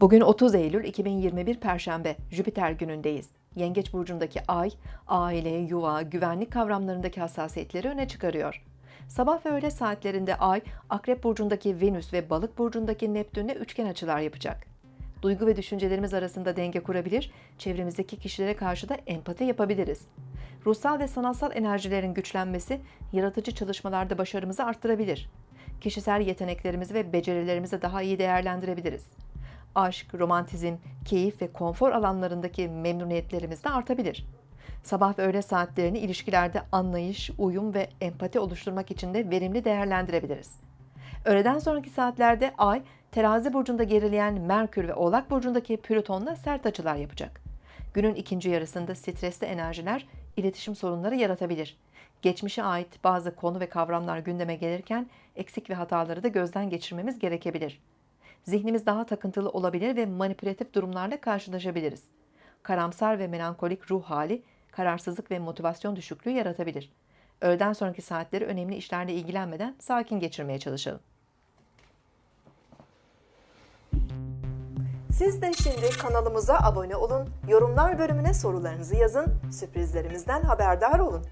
Bugün 30 Eylül 2021 Perşembe, Jüpiter günündeyiz. Yengeç burcundaki ay, aile, yuva, güvenlik kavramlarındaki hassasiyetleri öne çıkarıyor. Sabah ve öğle saatlerinde ay, Akrep burcundaki Venüs ve Balık burcundaki Neptün'le üçgen açılar yapacak. Duygu ve düşüncelerimiz arasında denge kurabilir, çevremizdeki kişilere karşı da empati yapabiliriz. Ruhsal ve sanatsal enerjilerin güçlenmesi, yaratıcı çalışmalarda başarımızı arttırabilir. Kişisel yeteneklerimizi ve becerilerimizi daha iyi değerlendirebiliriz aşk, romantizm, keyif ve konfor alanlarındaki memnuniyetlerimiz de artabilir. Sabah ve öğle saatlerini ilişkilerde anlayış, uyum ve empati oluşturmak için de verimli değerlendirebiliriz. Öğleden sonraki saatlerde Ay, terazi burcunda gerileyen Merkür ve Oğlak burcundaki Plüton'la sert açılar yapacak. Günün ikinci yarısında stresli enerjiler iletişim sorunları yaratabilir. Geçmişe ait bazı konu ve kavramlar gündeme gelirken eksik ve hataları da gözden geçirmemiz gerekebilir zihnimiz daha takıntılı olabilir ve manipülatif durumlarla karşılaşabiliriz. Karamsar ve melankolik ruh hali, kararsızlık ve motivasyon düşüklüğü yaratabilir. Öğleden sonraki saatleri önemli işlerle ilgilenmeden sakin geçirmeye çalışalım. Siz de şimdi kanalımıza abone olun, yorumlar bölümüne sorularınızı yazın, sürprizlerimizden haberdar olun.